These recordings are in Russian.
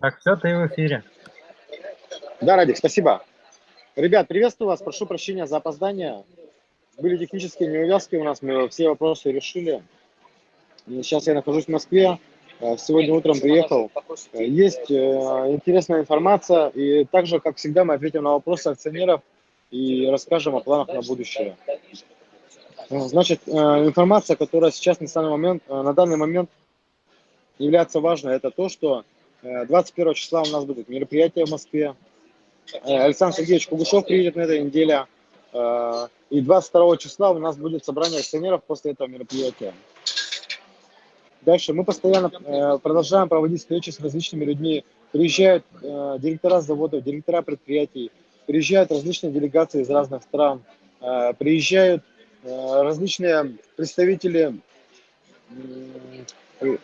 Так, все, ты в эфире. Да, Радик, спасибо. Ребят, приветствую вас, прошу прощения за опоздание. Были технические неувязки у нас, мы все вопросы решили. Сейчас я нахожусь в Москве, э, сегодня утром приехал. Есть э, интересная информация, и также, как всегда, мы ответим на вопросы акционеров и расскажем о планах на будущее. Э, значит, информация, которая сейчас на данный момент, на данный момент является важной, это то, что 21 числа у нас будет мероприятие в Москве. Александр Сергеевич Кугушев приедет на этой неделе. И 22 числа у нас будет собрание акционеров после этого мероприятия. Дальше мы постоянно э, продолжаем проводить встречи с различными людьми. Приезжают э, директора заводов, директора предприятий, приезжают различные делегации из разных стран, э, приезжают э, различные представители, э,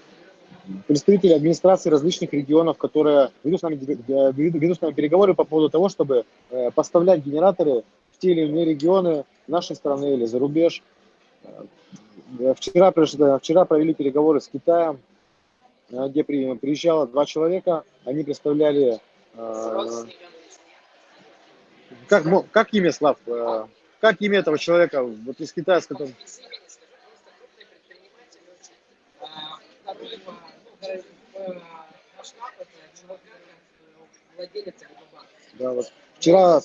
представители администрации различных регионов, которые ведут с, нами, э, ведут с нами переговоры по поводу того, чтобы э, поставлять генераторы в те или иные регионы нашей страны или за рубеж. Вчера, вчера провели переговоры с Китаем, э, где приезжало два человека, они представляли... Э, как, как имя, Слав? Э, как имя этого человека вот из Китая, с которым... Да, вот. Вчера,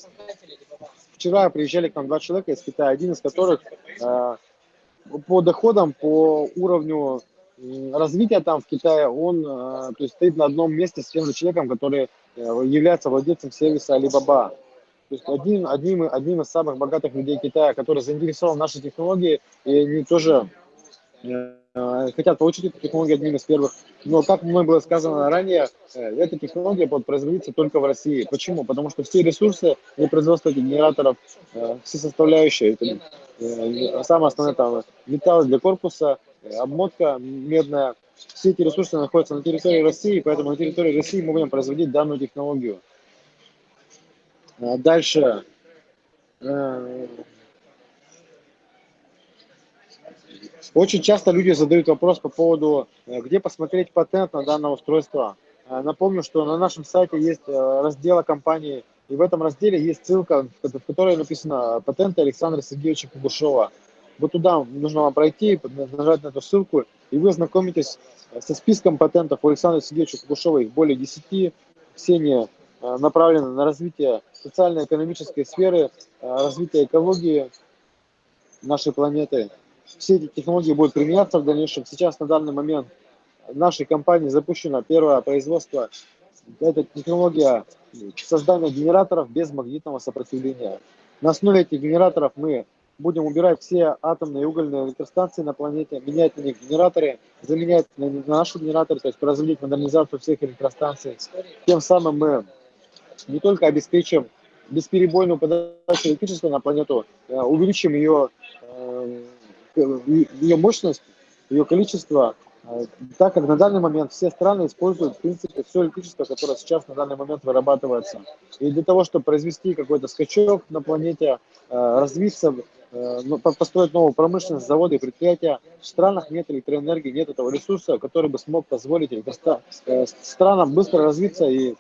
вчера приезжали к нам два человека из Китая, один из которых по доходам, по уровню развития там в Китае, он э, то есть, стоит на одном месте с тем же человеком, который э, является владельцем сервиса Alibaba. То есть один, одним, одним из самых богатых людей Китая, который заинтересован в нашей технологии, и они тоже э, хотят получить эту технологию одним из первых. Но, как мной было сказано ранее, эта технология будет производиться только в России. Почему? Потому что все ресурсы для производства генераторов, все составляющие, это Э, самое основное там металлы для корпуса, э, обмотка медная. Все эти ресурсы находятся на территории России, поэтому на территории России мы будем производить данную технологию. А дальше. Э, очень часто люди задают вопрос по поводу, где посмотреть патент на данное устройство. Напомню, что на нашем сайте есть раздел компании и в этом разделе есть ссылка, в которой написано «Патенты Александра Сергеевича Кугушева». Вот туда нужно вам пройти, нажать на эту ссылку, и вы ознакомитесь со списком патентов Александра Сергеевича Кугушева, их более 10. Все они э, направлены на развитие социально-экономической сферы, э, развитие экологии нашей планеты. Все эти технологии будут применяться в дальнейшем. Сейчас на данный момент в нашей компании запущено первое производство. Эта технология создания генераторов без магнитного сопротивления. На основе этих генераторов мы будем убирать все атомные и угольные электростанции на планете, менять на них генераторы, заменять на, на наши генераторы, то есть производить модернизацию всех электростанций. Тем самым мы не только обеспечим бесперебойную подачу электричества на планету, э, увеличим ее, э, ее мощность, ее количество, а, так как на данный момент все страны используют, в принципе, все электричество, которое сейчас на данный момент вырабатывается. И для того, чтобы произвести какой-то скачок на планете, а, развиться, ну, построить новую промышленность, заводы и предприятия, в странах нет электроэнергии, нет этого ресурса, который бы смог позволить э, странам быстро развиться и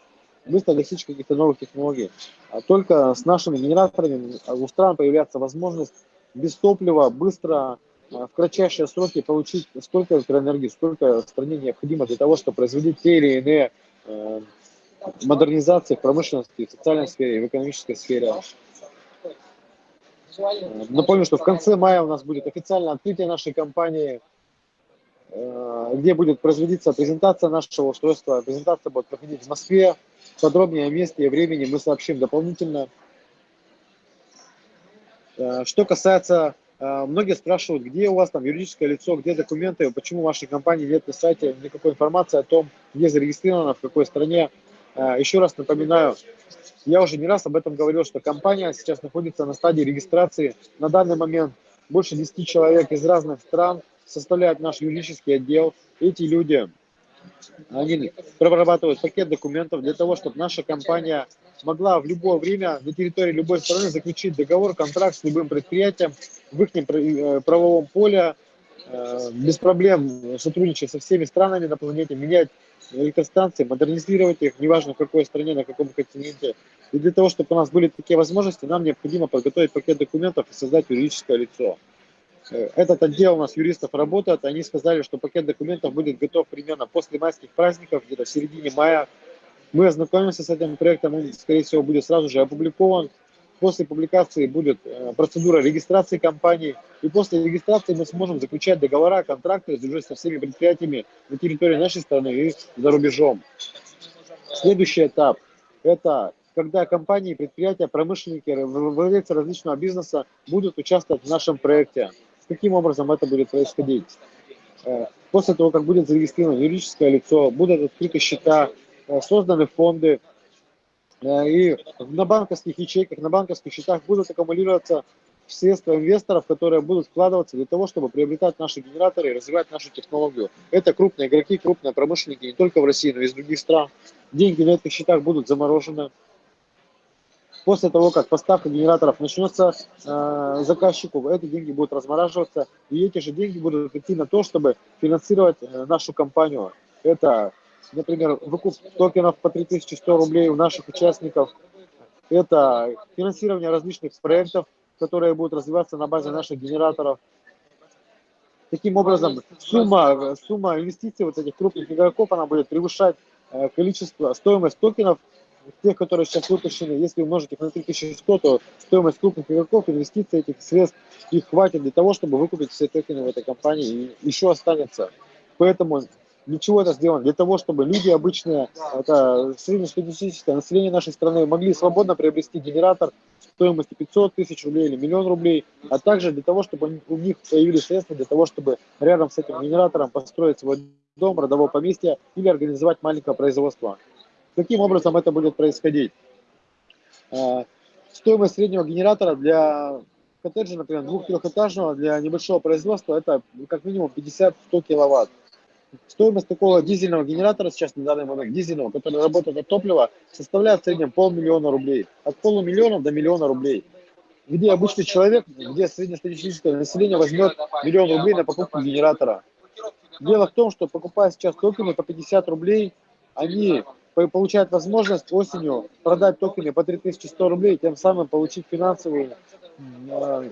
быстро достичь каких-то новых технологий. А только с нашими генераторами у стран появляется возможность без топлива быстро в кратчайшие сроки получить столько электроэнергии, сколько стране необходимо для того, чтобы производить те или иные э, модернизации в промышленности, в социальной сфере, в экономической сфере. Напомню, что в конце мая у нас будет официальное открытие нашей компании, э, где будет производиться презентация нашего устройства. Презентация будет проходить в Москве. Подробнее о месте и времени мы сообщим дополнительно. Э, что касается а, многие спрашивают, где у вас там юридическое лицо, где документы, почему в вашей компании нет на сайте никакой информации о том, где зарегистрировано, в какой стране. А, еще раз напоминаю, я уже не раз об этом говорил, что компания сейчас находится на стадии регистрации. На данный момент больше 10 человек из разных стран составляют наш юридический отдел. Эти люди они прорабатывают пакет документов для того, чтобы наша компания могла в любое время на территории любой страны заключить договор, контракт с любым предприятием в их э, правовом поле э, без проблем сотрудничать со всеми странами на планете, менять электростанции, модернизировать их, неважно в какой стране, на каком континенте. И для того, чтобы у нас были такие возможности, нам необходимо подготовить пакет документов и создать юридическое лицо. Э, этот отдел у нас юристов работает, они сказали, что пакет документов будет готов примерно после майских праздников, где-то в середине мая. Мы ознакомимся с этим проектом, он, скорее всего, будет сразу же опубликован. После публикации будет э, процедура регистрации компании, и после регистрации мы сможем заключать договора, контракты уже со всеми предприятиями на территории нашей страны и за рубежом. Следующий этап – это когда компании, предприятия, промышленники, владельцы различного бизнеса будут участвовать в нашем проекте. Каким образом это будет происходить? Э, после того, как будет зарегистрировано юридическое лицо, будут открыты счета, э, созданы фонды, э, и на банковских ячейках, на банковских счетах будут аккумулироваться средства инвесторов, которые будут вкладываться для того, чтобы приобретать наши генераторы и развивать нашу технологию. Это крупные игроки, крупные промышленники не только в России, но и из других стран. Деньги на этих счетах будут заморожены. После того, как поставка генераторов начнется э, заказчику, эти деньги будут размораживаться, и эти же деньги будут идти на то, чтобы финансировать э, нашу компанию. Это, например, выкуп токенов по 3100 рублей у наших участников, это финансирование различных проектов, которые будут развиваться на базе наших генераторов. Таким образом, сумма, сумма инвестиций вот этих крупных игроков, она будет превышать э, количество, стоимость токенов, тех, которые сейчас выпущены, если умножить их на 3100, то стоимость крупных игроков, инвестиций этих средств, их хватит для того, чтобы выкупить все токены в этой компании, и еще останется. Поэтому ничего это сделано для того, чтобы люди обычные, это среднестатистическое население нашей страны, могли свободно приобрести генератор стоимостью 500 тысяч рублей или миллион рублей, а также для того, чтобы у них появились средства для того, чтобы рядом с этим генератором построить свой дом, родовое поместье или организовать маленькое производство. Каким образом это будет происходить? А, стоимость среднего генератора для коттеджа, например, двух-трехэтажного, для небольшого производства, это как минимум 50-100 киловатт. Стоимость такого дизельного генератора сейчас на данный момент, дизельного, который работает от топлива, составляет в среднем полмиллиона рублей. От полумиллиона до миллиона рублей. Где обычный человек, где среднестатистическое население возьмет миллион рублей на покупку генератора. Дело в том, что покупая сейчас токены по 50 рублей, они получают возможность осенью продать токены по 3100 рублей, тем самым получить финансовую, э,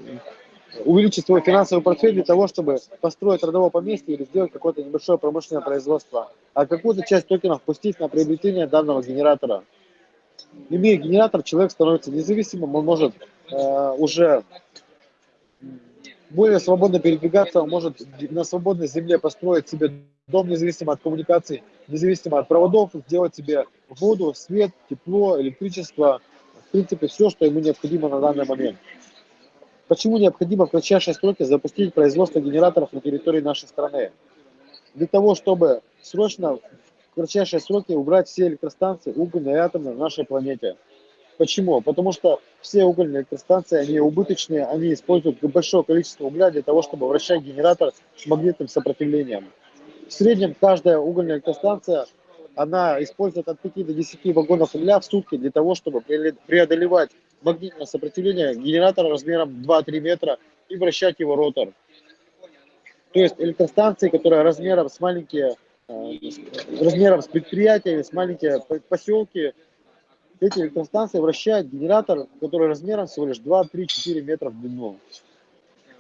увеличить свой финансовый портфель для того, чтобы построить родовое поместье или сделать какое-то небольшое промышленное производство, а какую-то часть токенов пустить на приобретение данного генератора. Имея генератор, человек становится независимым, он может э, уже более свободно передвигаться, он может на свободной земле построить себе дом независимо от коммуникаций, независимо от проводов, сделать себе воду, свет, тепло, электричество, в принципе, все, что ему необходимо на данный момент. Почему необходимо в кратчайшие сроки запустить производство генераторов на территории нашей страны? Для того, чтобы срочно в кратчайшие сроки убрать все электростанции, угольные и атомные на нашей планете. Почему? Потому что все угольные электростанции, они убыточные, они используют большое количество угля для того, чтобы вращать генератор с магнитным сопротивлением. В среднем каждая угольная электростанция, она использует от 5 до 10 вагонов угля в сутки для того, чтобы преодолевать магнитное сопротивление генератора размером 2-3 метра и вращать его ротор. То есть электростанции, которые размером с маленькие, э, размером с предприятиями, с маленькие поселки, эти электростанции вращают генератор, который размером всего лишь 2-3-4 метра в длину.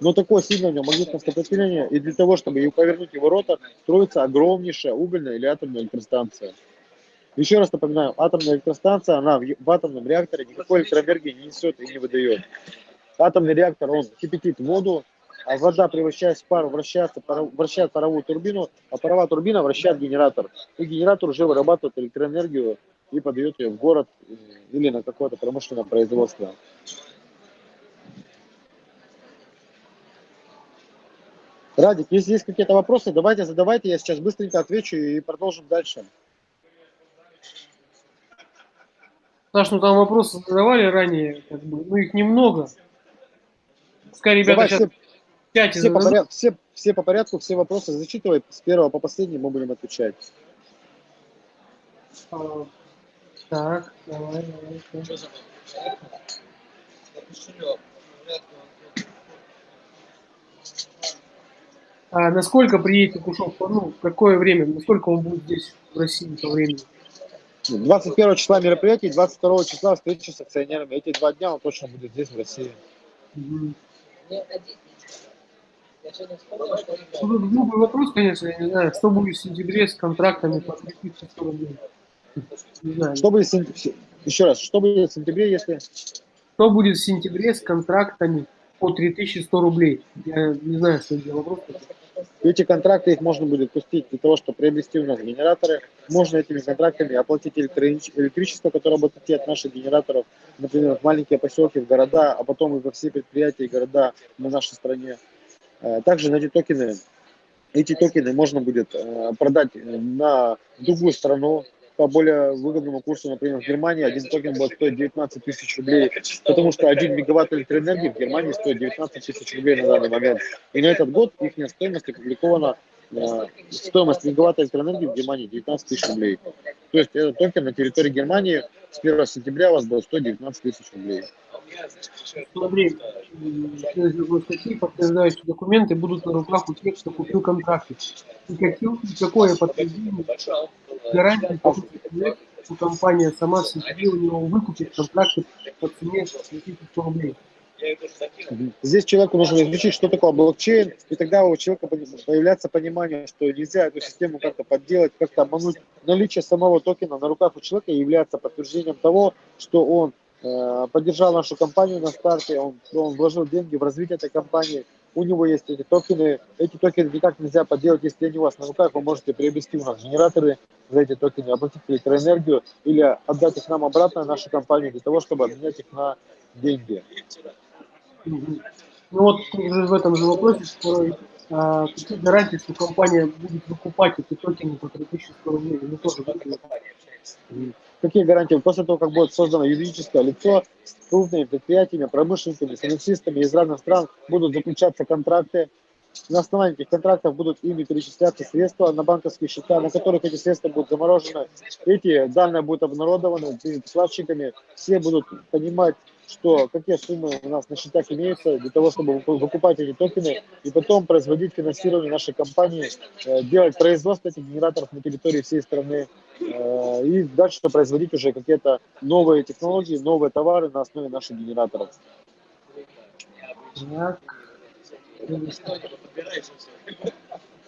Но такое сильное у него магнитное сопротивление, и для того, чтобы повернуть его ротор, строится огромнейшая угольная или атомная электростанция. Еще раз напоминаю, атомная электростанция, она в, атомном реакторе никакой электроэнергии не несет и не выдает. Атомный реактор, он кипятит воду, а вода, превращаясь в пару, вращается, вращает паровую турбину, а паровая турбина вращает генератор. И генератор уже вырабатывает электроэнергию и подает ее в город или на какое-то промышленное производство. Радик, если есть какие-то вопросы, давайте задавайте, я сейчас быстренько отвечу и продолжим дальше. Саш, ну там вопросы задавали ранее, как бы, ну их немного. Скорее, ребята Давай сейчас все, в чате все, по порядку, все, все по порядку, все вопросы зачитывай, с первого по последнему мы будем отвечать. А, так, давай, давай. А насколько приедет Кушов, ну, в какое время, насколько он будет здесь, в России, по времени? 21 числа мероприятие, 22 числа встреча с акционерами. Эти два дня он точно будет здесь, в России. Угу. Ну, глупый вопрос, конечно, я не знаю, что будет в сентябре с контрактами по 3100 рублей? Не знаю. Что будет сентябре? Еще раз, что будет в сентябре, если... Что будет в сентябре с контрактами по 3100 рублей? Я не знаю, что это за Эти контракты их можно будет пустить для того, чтобы приобрести у нас генераторы. Можно этими контрактами оплатить электричество, которое будет идти от наших генераторов, например, в маленькие поселки, в города, а потом и во все предприятия и города на нашей стране. Э, также на эти токены, эти токены можно будет э, продать на другую страну, по более выгодному курсу, например, в Германии один токен будет стоить 19 тысяч рублей, потому что 1 мегаватт электроэнергии в Германии стоит 19 тысяч рублей на данный момент. И на этот год их стоимость опубликована, стоимость мегаватта электроэнергии в Германии 19 тысяч рублей. То есть этот токен на территории Германии с 1 сентября у вас будет стоить 19 тысяч рублей. Смотри, следующей статьи подтверждающие документы будут на руках у тех, кто купил контракты. И какое подтверждение гарантии что компания сама себе у него выкупит контракты по цене 100 рублей. Здесь человеку нужно изучить, что такое блокчейн, и тогда у человека появляется понимание, что нельзя эту систему как-то подделать, как-то обмануть. Наличие самого токена на руках у человека является подтверждением того, что он э, поддержал нашу компанию на старте, он, он вложил деньги в развитие этой компании, у него есть эти токены. Эти токены никак нельзя подделать, если они у вас на руках, вы можете приобрести у нас генераторы за эти токены, оплатить электроэнергию или отдать их нам обратно, нашу компанию, для того, чтобы обменять их на деньги. Ну вот уже в этом же вопросе, второй, а, какие гарантии, что компания будет выкупать эти токены по 3100 рублей? Мы тоже Какие гарантии? После того, как будет создано юридическое лицо с крупными предприятиями, промышленниками, финансистами из разных стран, будут заключаться контракты. На основании этих контрактов будут ими перечисляться средства на банковские счета, на которых эти средства будут заморожены. Эти данные будут обнародованы перед вкладчиками. Все будут понимать, что какие суммы у нас на счетах имеются для того, чтобы выкупать эти токены и потом производить финансирование нашей компании, э, делать производство этих генераторов на территории всей страны э, и дальше производить уже какие-то новые технологии, новые товары на основе наших генераторов. Так.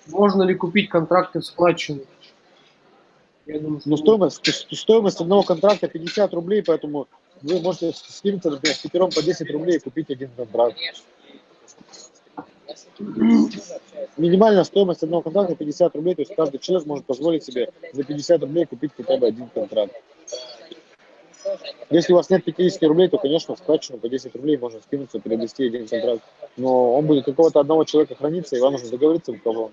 Можно ли купить контракты в складчину? Думаю, ну, стоимость, стоимость одного контракта 50 рублей, поэтому вы можете скинуться, например, с пятером по 10 рублей и купить один контракт. Минимальная стоимость одного контракта 50 рублей, то есть каждый человек может позволить себе за 50 рублей купить хотя бы один контракт. Если у вас нет 50 рублей, то, конечно, в складчину по 10 рублей можно скинуться, приобрести один контракт. Но он будет какого-то одного человека храниться, и вам нужно договориться, у кого.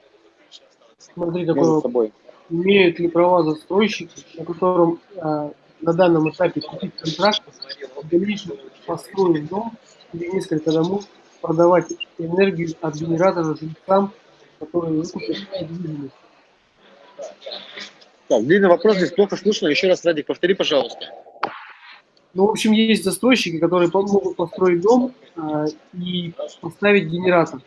Смотри, такой собой. Имеют ли права застройщики, на котором а, на данном этапе купить контракт, в дальнейшем построить дом или несколько домов, продавать энергию от генератора жильцам, которые выкупят недвижимость. Так, длинный вопрос, здесь плохо слышно. Еще раз, Радик, повтори, пожалуйста. Ну, в общем, есть застройщики, которые могут построить дом э, и поставить генератор.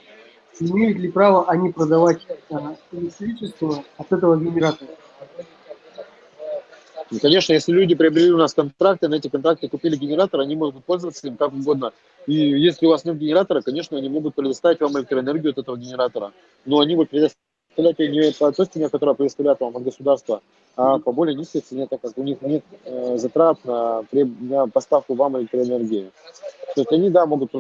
Имеют ли право они продавать э, электричество от этого генератора? И, конечно, если люди приобрели у нас контракты, на эти контракты купили генератор, они могут пользоваться им как угодно. И если у вас нет генератора, конечно, они могут предоставить вам электроэнергию от этого генератора. Но они будут предоставлять ее не по той цене, которая предоставляет вам от государства, а по более низкой цене, так как у них нет э, затрат на, на поставку вам электроэнергии. То есть они, да, могут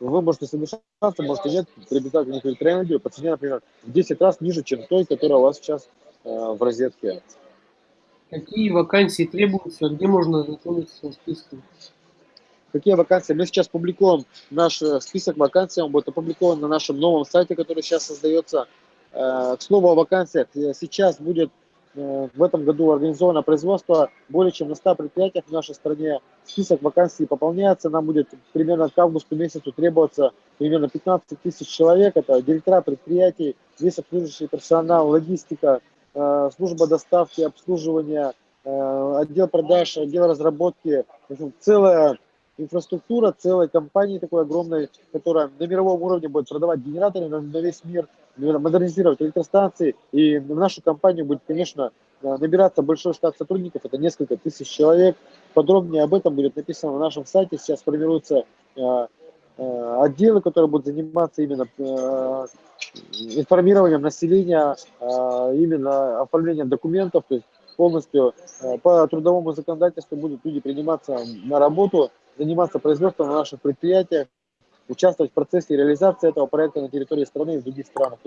вы можете соглашаться, можете нет, приобретать у них электроэнергию по цене, например, в 10 раз ниже, чем той, которая у вас сейчас э, в розетке. Какие вакансии требуются, где можно ознакомиться со списком? Какие вакансии? Мы сейчас публикуем наш э, список вакансий, он будет опубликован на нашем новом сайте, который сейчас создается. Э, к слову о вакансиях, э, сейчас будет в этом году организовано производство более чем на 100 предприятиях в нашей стране. Список вакансий пополняется, нам будет примерно к августу месяцу требоваться примерно 15 тысяч человек. Это директора предприятий, весь обслуживающий персонал, логистика, служба доставки, обслуживания, э, отдел продаж, отдел разработки, целая инфраструктура целой компании такой огромной, которая на мировом уровне будет продавать генераторы на, весь мир. модернизировать электростанции, и в нашу компанию будет, конечно, набираться большой штат сотрудников, это несколько тысяч человек. Подробнее об этом будет написано на нашем сайте. Сейчас формируются отделы, которые будут заниматься именно информированием населения, именно оформлением документов, то есть полностью по трудовому законодательству будут люди приниматься на работу, заниматься производством на наших предприятиях, участвовать в процессе реализации этого проекта на территории страны и в других странах.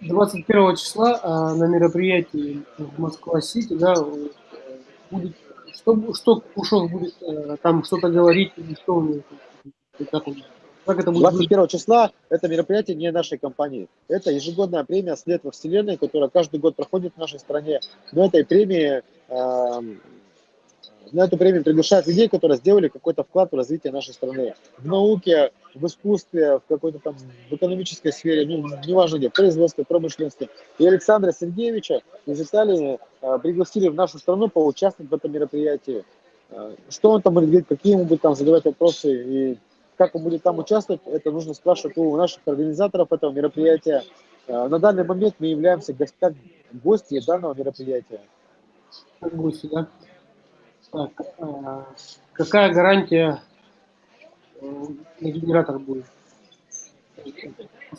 21 числа на мероприятии в Москва-Сити да, будет, что, что Кушов будет э, там что-то говорить, или что он, как он как это будет? 21 числа это мероприятие не нашей компании. Это ежегодная премия «След во Вселенной», которая каждый год проходит в нашей стране. Но этой премии э, на эту премию приглашают людей, которые сделали какой-то вклад в развитие нашей страны. В науке, в искусстве, в какой-то там в экономической сфере, ну, неважно где, в производстве, промышленности. И Александра Сергеевича из Италии э, пригласили в нашу страну поучаствовать в этом мероприятии. Э, что он там будет говорить, какие ему будут там задавать вопросы и как он будет там участвовать, это нужно спрашивать у наших организаторов этого мероприятия. Э, на данный момент мы являемся как гости данного мероприятия. Гости, да? Так, а, какая гарантия э, на генератор будет?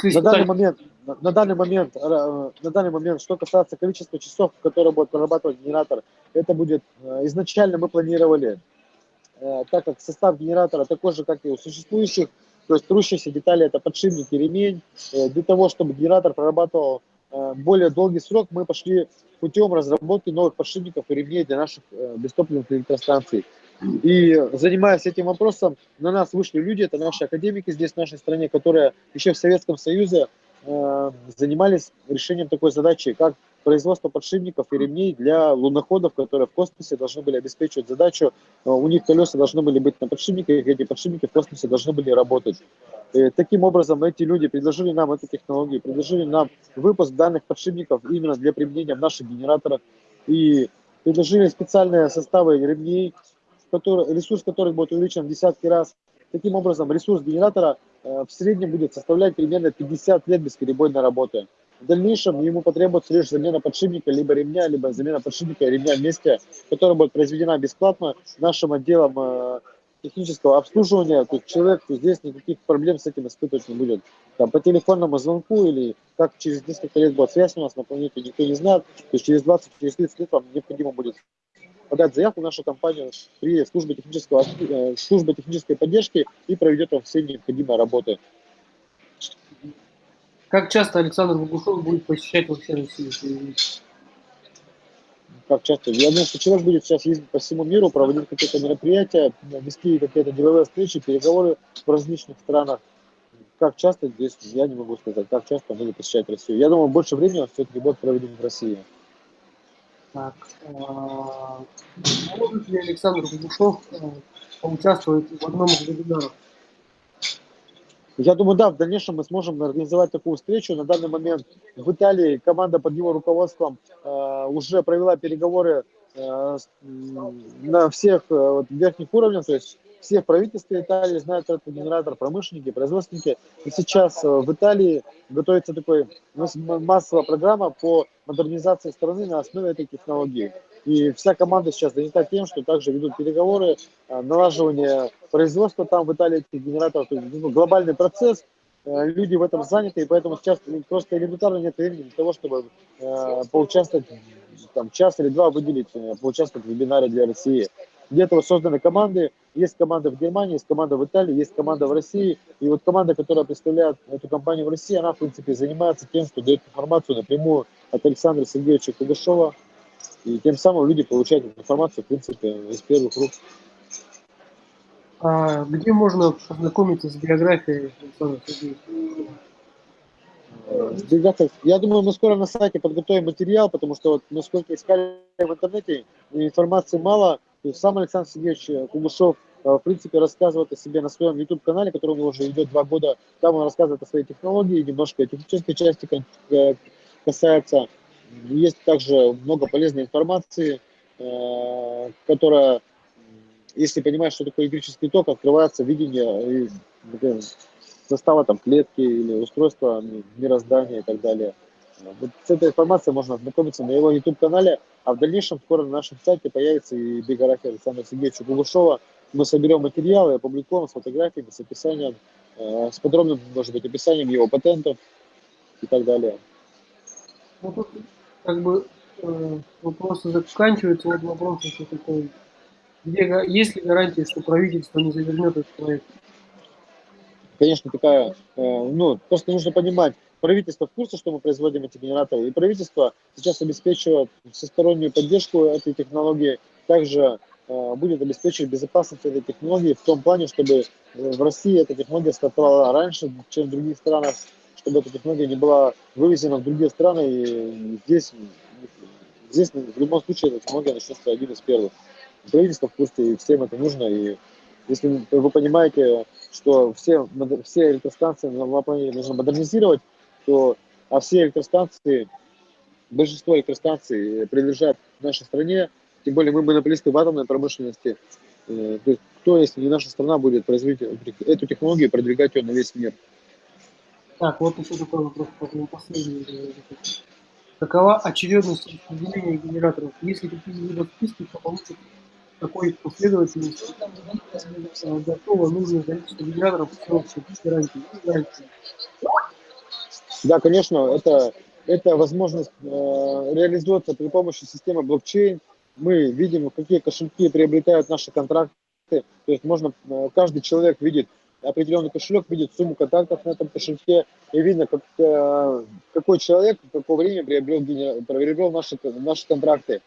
На данный момент, на, данный момент, э, на данный момент, что касается количества часов, которые будет прорабатывать генератор, это будет э, изначально мы планировали, так как состав генератора такой же, как и у существующих, то есть трущиеся детали это подшипник и ремень, для того, чтобы генератор прорабатывал более долгий срок, мы пошли путем разработки новых подшипников и ремней для наших э, бестопливных электростанций. И занимаясь этим вопросом, на нас вышли люди, это наши академики здесь, в нашей стране, которые еще в Советском Союзе э, занимались решением такой задачи, как производство подшипников и ремней для луноходов, которые в космосе должны были обеспечивать задачу. Э, у них колеса должны были быть на подшипниках, и эти подшипники в космосе должны были работать. И таким образом, эти люди предложили нам эту технологию, предложили нам выпуск данных подшипников именно для применения в наших генераторах. И предложили специальные составы ремней, который, ресурс которых будет увеличен в десятки раз. Таким образом, ресурс генератора э, в среднем будет составлять примерно 50 лет бесперебойной работы. В дальнейшем ему потребуется лишь замена подшипника, либо ремня, либо замена подшипника и ремня вместе, которая будет произведена бесплатно нашим отделом э, технического обслуживания. То есть человек здесь никаких проблем с этим испытывать не будет. Там, по телефонному звонку или как через несколько лет будет связь у нас на планете, никто не знает. То есть через 20-30 через лет вам необходимо будет подать заявку в нашу компанию при службе, технического, э, службе технической поддержки и проведет вам все необходимые работы. Как часто Александр Богушев будет посещать вообще Россию? Как часто? Я думаю, что человек будет сейчас ездить по всему миру, проводить какие-то мероприятия, вести какие-то деловые встречи, переговоры в различных странах. Как часто здесь, я не могу сказать, как часто он будет посещать Россию. Я думаю, больше времени он все-таки будет проведен в России. Так, а, может ли Александр Богушев э, поучаствовать в одном из вебинаров? Я думаю, да, в дальнейшем мы сможем организовать такую встречу. На данный момент в Италии команда под его руководством э, уже провела переговоры э, на всех э, верхних уровнях, то есть все в Италии знают этот генератор, промышленники, производственники. И сейчас в Италии готовится такой массовая программа по модернизации страны на основе этой технологии. И вся команда сейчас занята тем, что также ведут переговоры, налаживание производства там в Италии этих генераторов. То есть, ну, глобальный процесс, э, люди в этом заняты, и поэтому сейчас просто элементарно нет времени для того, чтобы поучаствовать, там, час или два выделить, поучаствовать в вебинаре для России. Для этого созданы команды, есть команда в Германии, есть команда в Италии, есть команда в России. И вот команда, которая представляет эту компанию в России, она, в принципе, занимается тем, что дает информацию напрямую от Александра Сергеевича Кугашова. И тем самым люди получают информацию, в принципе, из первых рук. А где можно познакомиться с биографией Александра Сергеевича? Ребята, я думаю, мы скоро на сайте подготовим материал, потому что вот насколько искали в интернете, информации мало, то есть сам Александр Сергеевич э, Кугушев, э, в принципе, рассказывает о себе на своем YouTube-канале, который уже идет два года. Там он рассказывает о своей технологии, немножко технической части э, касается. Есть также много полезной информации, которая, если понимаешь, что такое электрический ток, открывается видение состава там клетки или устройства мироздания и так далее. Вот с этой информацией можно ознакомиться на его YouTube-канале, а в дальнейшем скоро на нашем сайте появится и биография Александра Сергеевича Кугушова. Мы соберем материалы и опубликуем с фотографиями, с описанием, э, с подробным, может быть, описанием его патентов и так далее. Ну, тут как бы э, вопросы заканчиваются. Вот вопрос еще такой. Где, есть ли гарантия, что правительство не завернет этот проект? Конечно, такая, э, ну, просто нужно понимать, правительство в курсе, что мы производим эти генераторы, и правительство сейчас обеспечивает всестороннюю поддержку этой технологии, также э, будет обеспечивать безопасность этой технологии в том плане, чтобы в России эта технология стартовала раньше, чем в других странах, чтобы эта технология не была вывезена в другие страны, и здесь, здесь в любом случае эта технология начнется один из первых. Правительство в курсе, и всем это нужно, и если вы понимаете, что все, все электростанции на планете нужно модернизировать, то а все электростанции, большинство электростанций принадлежат нашей стране, тем более мы монополисты в атомной промышленности. Э, то есть кто, если не наша страна, будет производить эту технологию и продвигать ее на весь мир? Так, вот еще такой вопрос, последний. Какова очередность распределения генераторов? Если какие-либо списки, то получится такой последовательности готово нужное количество гарантии. Да, конечно, это, это возможность э, реализуется при помощи системы блокчейн. Мы видим, какие кошельки приобретают наши контракты. То есть можно, э, каждый человек видит определенный кошелек, видит сумму контактов на этом кошельке, и видно, как, э, какой человек в какое время приобрел, приобрел наши, наши контракты.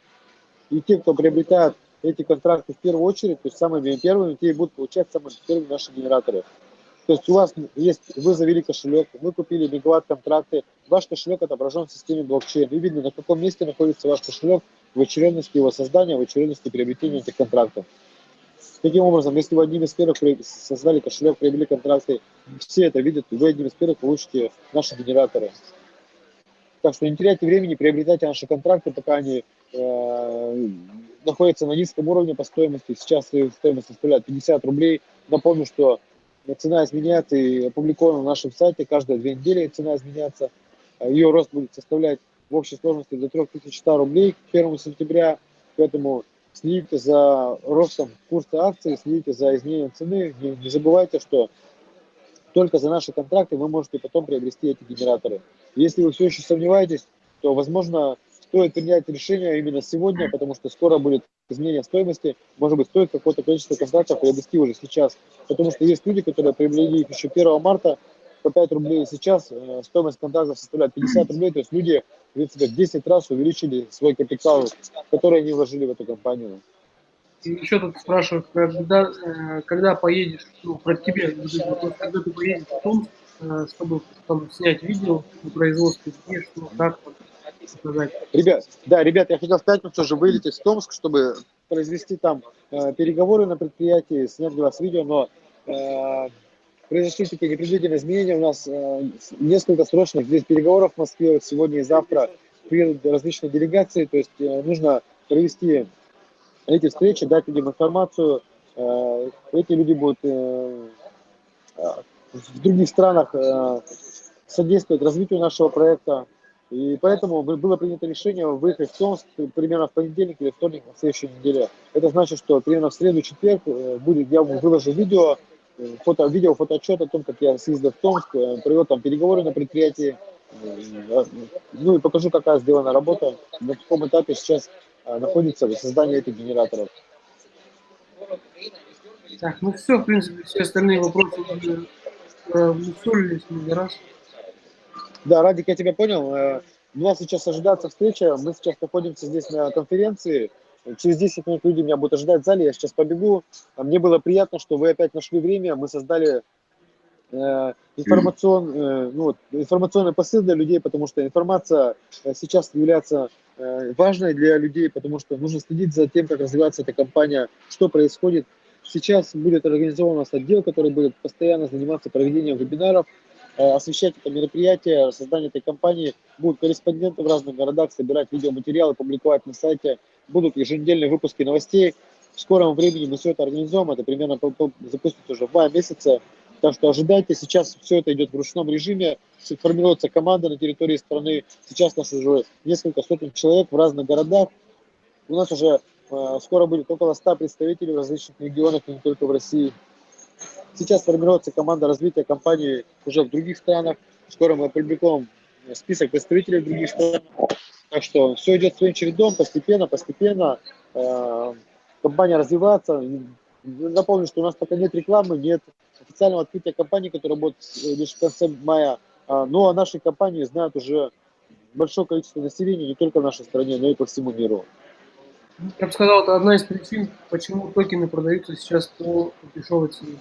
И те, кто приобретает эти контракты в первую очередь, то есть самыми первыми, те и будут получать самые первые наши генераторы. То есть у вас есть, вы завели кошелек, вы купили мегаватт контракты, ваш кошелек отображен в системе блокчейн. И видно, на каком месте находится ваш кошелек в очередности его создания, в очередности приобретения этих контрактов. Таким образом, если вы одним из первых создали кошелек, приобрели контракты, все это видят, вы одним из первых получите наши генераторы. Так что не теряйте времени, приобретайте наши контракты, пока они э, находятся на низком уровне по стоимости. Сейчас стоимость составляет 50 рублей. Напомню, что цена изменяется и опубликована на нашем сайте. Каждые две недели цена изменяется. Ее рост будет составлять в общей сложности до 3100 рублей к 1 сентября. Поэтому следите за ростом курса акций, следите за изменением цены. Не забывайте, что только за наши контракты вы можете потом приобрести эти генераторы. Если вы все еще сомневаетесь, то, возможно, стоит принять решение именно сегодня, потому что скоро будет изменение стоимости. Может быть, стоит какое-то количество контрактов приобрести уже сейчас. Потому что есть люди, которые приобрели их еще 1 марта по 5 рублей. Сейчас э, стоимость контрактов составляет 50 рублей. То есть люди, в принципе, в 10 раз увеличили свой капитал, который они вложили в эту компанию. Еще тут спрашивают, когда, э, когда поедешь, ну, про тебя, когда ты поедешь в Томск, э, чтобы там, снять видео на производстве, где, что, как, сказать. Ребят, да, ребят, я хотел в пятницу уже вылететь в Томск, чтобы произвести там э, переговоры на предприятии, снять для вас видео, но э, произошли такие непредвиденные изменения. У нас э, несколько срочных здесь переговоров в Москве сегодня и завтра приедут различные делегации, то есть э, нужно провести эти встречи, дать людям информацию. Э, эти люди будут э в других странах э, содействовать развитию нашего проекта. И поэтому было принято решение выехать в Томск примерно в понедельник или вторник на следующей неделе. Это значит, что примерно в среду, четверг э, будет, я выложу видео, э, фото, видео, фотоотчет о том, как я съездил в Томск, провел там переговоры на предприятии, ну и покажу, какая сделана работа, на каком этапе сейчас находится создание этих генераторов. Так, ну все, в принципе, все остальные вопросы уже усолились много раз. Да, Радик, я тебя понял. Э, у нас сейчас ожидается встреча. Мы сейчас находимся здесь на конференции. Через 10 минут люди меня будут ожидать в зале. Я сейчас побегу. А мне было приятно, что вы опять нашли время. Мы создали э, информацион, э, ну, информационный посыл для людей, потому что информация сейчас является важной для людей, потому что нужно следить за тем, как развивается эта компания, что происходит. Сейчас будет организован у нас отдел, который будет постоянно заниматься проведением вебинаров, Э, освещать это мероприятие, создание этой компании. Будут корреспонденты в разных городах собирать видеоматериалы, публиковать на сайте. Будут еженедельные выпуски новостей. В скором времени мы все это организуем. Это примерно запустится уже в мае месяце. Так что ожидайте, сейчас все это идет в ручном режиме, формируется команда на территории страны. Сейчас нас уже несколько сотен человек в разных городах. У нас уже скоро будет около 100 представителей в различных регионах, не только в России. Сейчас формируется команда развития компании уже в других странах. Скоро мы опубликуем список представителей других стран. Так что все идет своим чередом, постепенно, постепенно. Э, компания развивается. Напомню, что у нас пока нет рекламы, нет официального открытия компании, которая будет э, лишь в конце мая. А, но о нашей компании знают уже большое количество населения не только в нашей стране, но и по всему миру. Я бы сказал, это одна из причин, почему токены продаются сейчас по дешевой цене.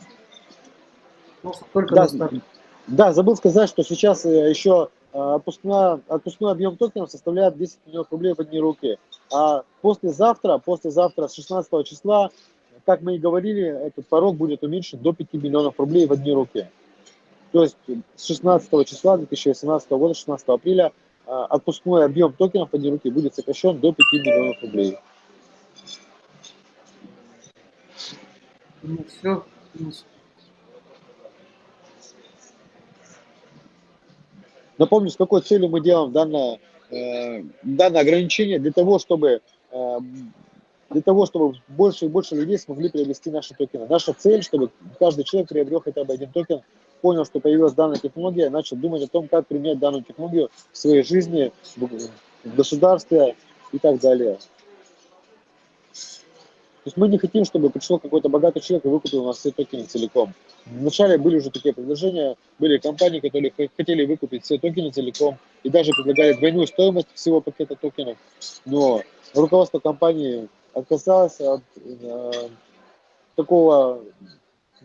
Просто только да, да, забыл сказать, что сейчас э, еще э, отпускной, отпускной объем токенов составляет 10 миллионов рублей в одни руки. А послезавтра, послезавтра с 16 числа как мы и говорили, этот порог будет уменьшен до 5 миллионов рублей в одни руки. То есть с 16 числа 2018 года, 16 апреля, а, отпускной объем токенов в одни руки будет сокращен до 5 миллионов рублей. Ну, все. Напомню, с какой целью мы делаем данное, э, данное ограничение, для того, чтобы э, для того, чтобы больше и больше людей смогли приобрести наши токены. Наша цель, чтобы каждый человек приобрел хотя бы один токен, понял, что появилась данная технология, начал думать о том, как применять данную технологию в своей жизни, в государстве и так далее. Есть мы не хотим, чтобы пришел какой-то богатый человек и выкупил у нас все токены целиком. Вначале были уже такие предложения, были компании, которые хотели выкупить все токены целиком и даже предлагали двойную стоимость всего пакета токенов. Но руководство компании отказалась от э, такого,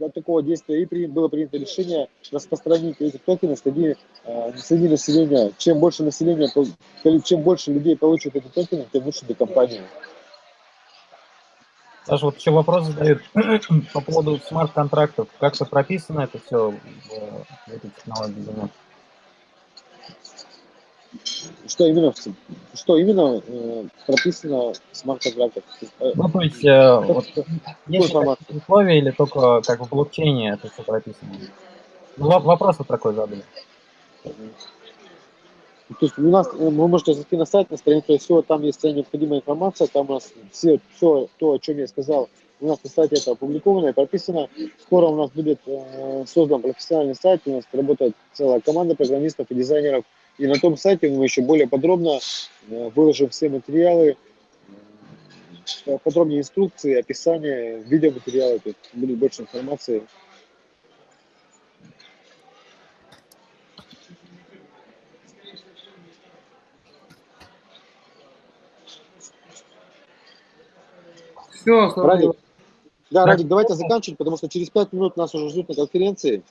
от такого действия и при, было принято решение распространить эти токены среди, э, среди населения. Чем больше населения, чем больше людей получат эти токены, тем лучше для компании. Саша, вот еще вопрос задают по поводу смарт-контрактов. Как это прописано это все в, в этой технологии? Что именно, что именно э, прописано в смарт-контрактах? Э, ну, то есть, э, вот, есть условия или только как в блокчейне это все прописано? Ну, вопрос вот такой задали. То есть у нас, э, вы можете зайти на сайт, на страницу все, там есть вся необходимая информация, там у нас все, все то, о чем я сказал, у нас на сайте это опубликовано и прописано. Скоро у нас будет э, создан профессиональный сайт, у нас работает целая команда программистов и дизайнеров, и на том сайте мы еще более подробно э, выложим все материалы, э, подробнее инструкции, описание, видеоматериалы, тут будет больше информации. Радик, да, Радик, давайте заканчивать, потому что через пять минут нас уже ждут на конференции.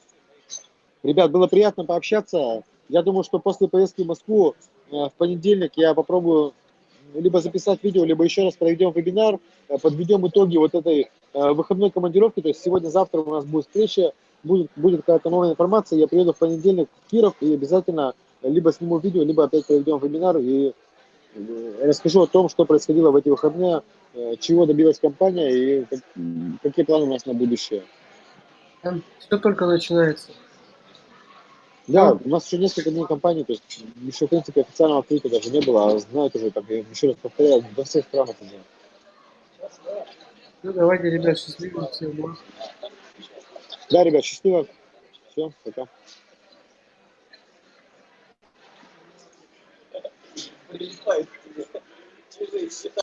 Ребят, было приятно пообщаться. Я думаю, что после поездки в Москву э, в понедельник я попробую либо записать видео, либо еще раз проведем вебинар, э, подведем итоги вот этой э, выходной командировки. То есть сегодня-завтра у нас будет встреча, будет, будет какая-то новая информация. Я приеду в понедельник в Киров и обязательно либо сниму видео, либо опять проведем вебинар и расскажу о том, что происходило в эти выходные, чего добилась компания и какие планы у нас на будущее. Все только начинается. Да, у нас еще несколько дней компании, то есть еще, в принципе, официального открытия даже не было, а знают уже, там, я еще раз повторяю, во всех странах уже. Ну, давайте, ребят, счастливо всем. Да, ребят, счастливо. Все, пока. Прилетает тебе.